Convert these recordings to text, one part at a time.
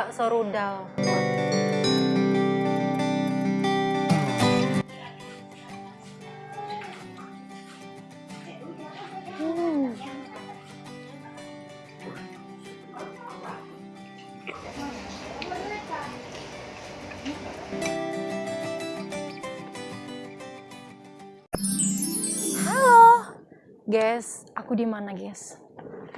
bakso rudal. Hmm. Halo, guys. Aku di mana, guys?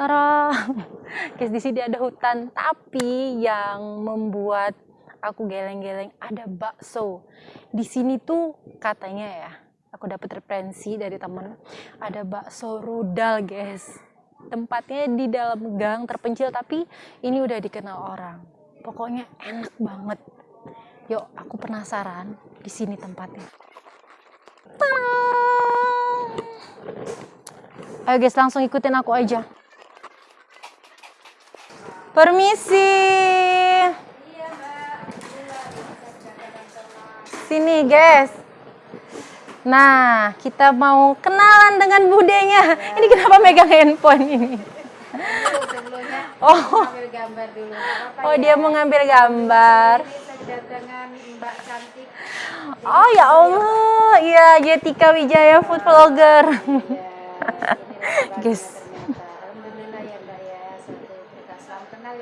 Tara, guys di sini ada hutan, tapi yang membuat aku geleng-geleng ada bakso. Di sini tuh katanya ya, aku dapat referensi dari temen, ada bakso rudal, guys. Tempatnya di dalam gang terpencil, tapi ini udah dikenal orang. Pokoknya enak banget. Yuk, aku penasaran di sini tempatnya. Ayo guys, langsung ikutin aku aja. Permisi. Sini guys. Nah, kita mau kenalan dengan budenya. Ini kenapa megang handphone ini? sebelumnya Oh, ambil gambar dulu nggak apa-apa oh ya. dia mau ngambil gambar. mbak cantik Oh ya Allah, iya Jetika Wijaya food vlogger. ya loh Guys. ternyata alhamdulillah ya mbak ya satu kita salam kenal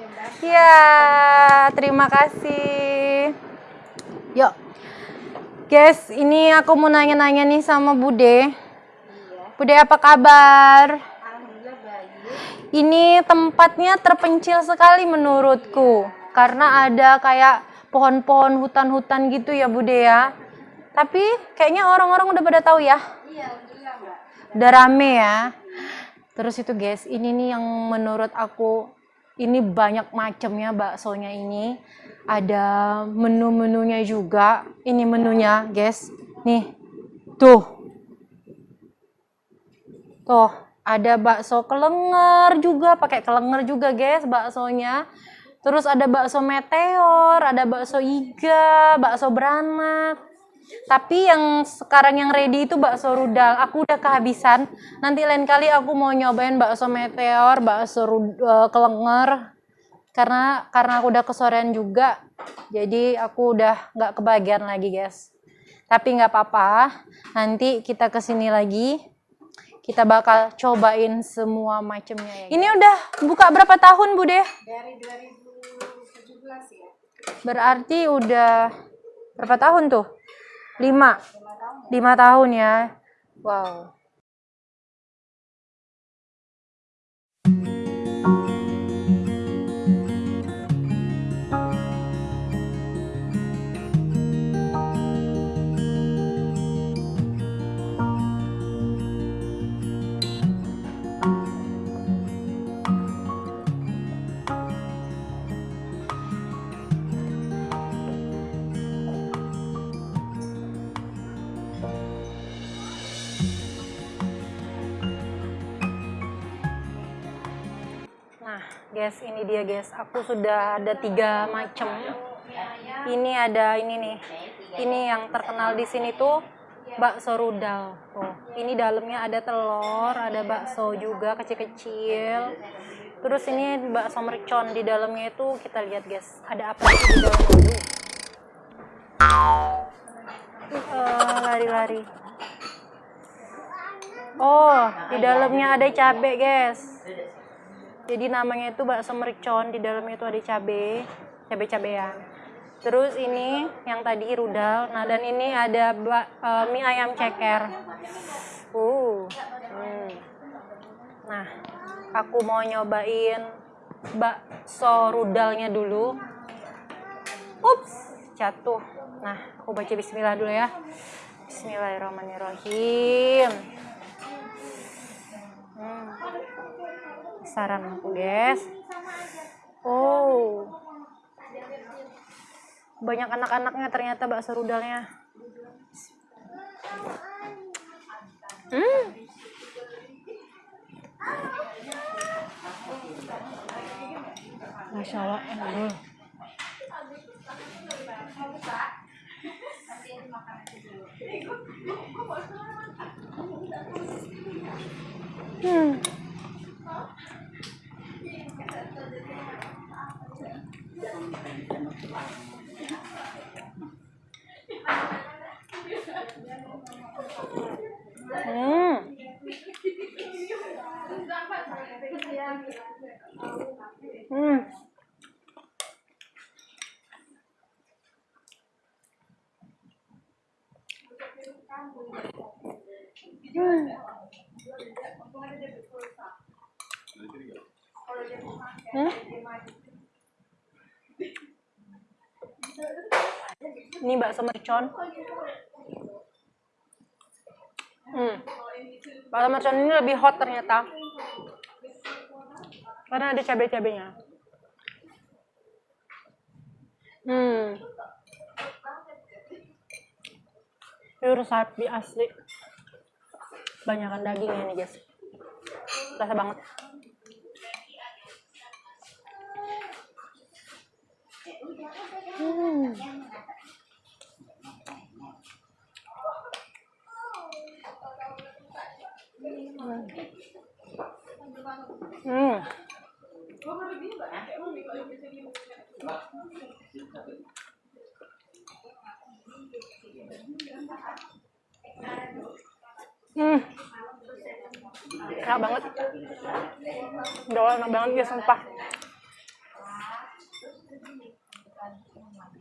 ya terima kasih. Yuk. Guys, ini aku mau nanya-nanya nih sama Bude. iya Bude apa kabar? alhamdulillah baik Ini tempatnya terpencil sekali menurutku. Karena ada kayak pohon-pohon hutan-hutan gitu ya Bude ya. Tapi kayaknya orang-orang udah pada tahu ya. iya Udah rame ya. Terus itu guys, ini nih yang menurut aku ini banyak macamnya baksonya ini. Ada menu-menunya juga. Ini menunya, guys. Nih. Tuh. Tuh, ada bakso kelenger juga, pakai kelenger juga, guys, baksonya. Terus ada bakso meteor, ada bakso iga, bakso beranak. Tapi yang sekarang yang ready itu bakso rudal. Aku udah kehabisan. Nanti lain kali aku mau nyobain bakso meteor, bakso rud- eh, kelenger. Karena karena aku udah kesorean juga. Jadi aku udah nggak kebagian lagi, guys. Tapi nggak apa-apa. Nanti kita ke sini lagi. Kita bakal cobain semua macamnya ya. Ini udah buka berapa tahun, Bude? dari 2017 ya Berarti udah berapa tahun tuh? Lima. Lima tahun ya. Wow. Guys, ini dia guys. Aku sudah ada tiga macam. Ini ada ini nih. Ini yang terkenal di sini tuh bakso rudal. Tuh, ini dalamnya ada telur, ada bakso juga kecil-kecil. Terus ini bakso mercon di dalamnya itu kita lihat guys. Ada apa di? Aduh. Eh, lari-lari. Oh, di dalamnya ada cabe guys. Jadi namanya itu bakso mercon, di dalamnya itu ada cabe, cabe-cabean. Terus ini yang tadi rudal. Nah, dan ini ada ba- eh, mie ayam ceker. Uh. hmm. Nah, aku mau nyobain bakso rudalnya dulu. Ups, jatuh. Nah, aku baca bismillah dulu ya. Bismillahirrahmanirrahim. Saran aku guys oh banyak anak-anaknya ternyata bakso rudalnya hmm Masya Allah enak. Hmm. Hmm. Hmm. Hmm? Ini bakso mercon. Hmm. Bakso mercon ini lebih hot ternyata. Karena ada cabai-cabainya. Hmm. Pure sapi asli. Banyakan dagingnya nih guys. Rasa banget. Hmm. Hmm. Enak banget. Udah enak banget ya sumpah.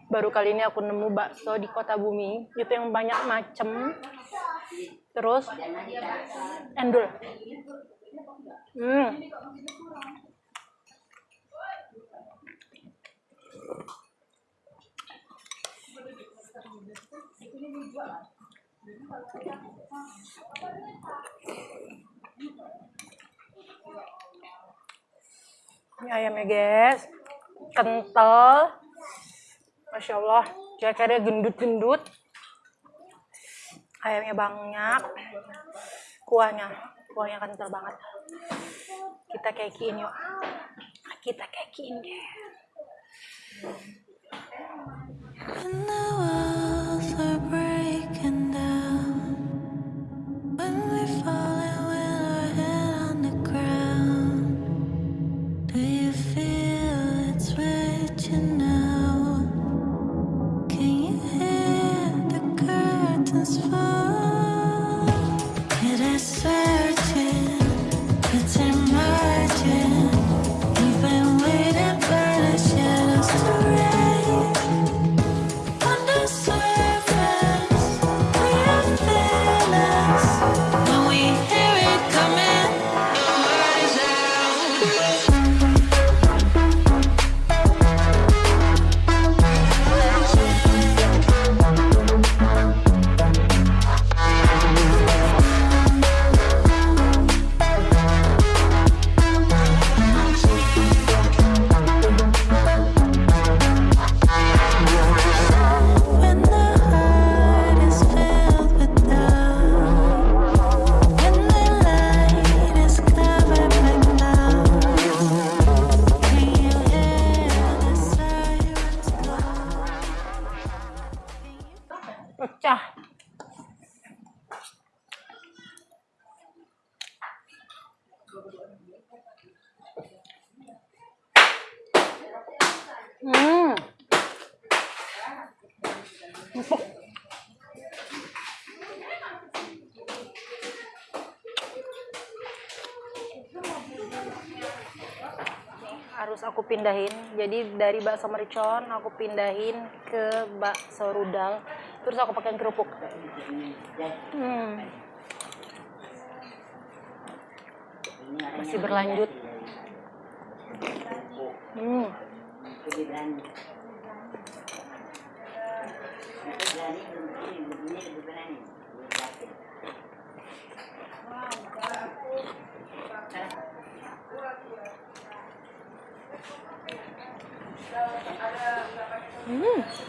Baru kali ini aku nemu bakso di kota bumi. Itu yang banyak macem. Terus endul. Hmm. Ini ayamnya guys, kental, masya Allah, cekernya gendut-gendut, ayamnya banyak, kuahnya, kuahnya kental banget. Kita kekiin yuk, kita kekiin deh. When Hmm. Harus aku pindahin jadi dari bakso mercon aku pindahin ke bakso rudal terus aku pakai kerupuk hmm. masih berlanjut hmm. Hmm.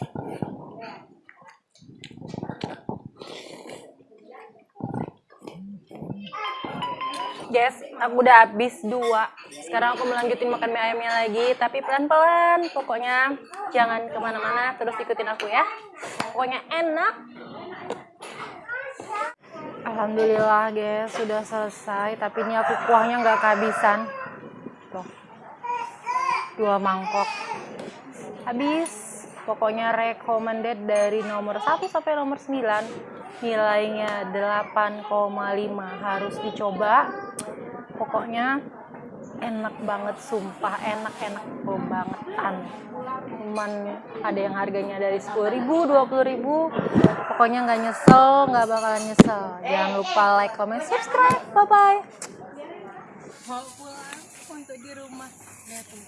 guys aku udah habis dua. Sekarang aku melanjutin makan mie ayamnya lagi tapi pelan-pelan. Pokoknya jangan ke mana-mana terus ikutin aku ya. Pokoknya enak. Alhamdulillah guys sudah selesai tapi ini aku kuahnya nggak kehabisan. Tuh dua mangkok. Habis. Pokoknya recommended dari nomor 1 sampai nomor 9 nilainya 8,5 harus dicoba pokoknya enak banget sumpah enak enak bangetan. Cuman ada yang harganya dari 10.000 20.000 pokoknya nggak nyesel nggak bakalan nyesel. Jangan lupa like comment subscribe. Bye bye mau pulang untuk di rumah. Lihat tuh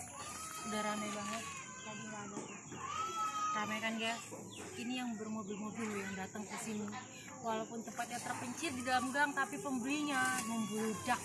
udah rame banget. Tadi nggak ada rame kan guys? Ini yang bermobil-mobil yang datang ke sini. Walaupun tempatnya terpencil di dalam gang tapi pembelinya membludak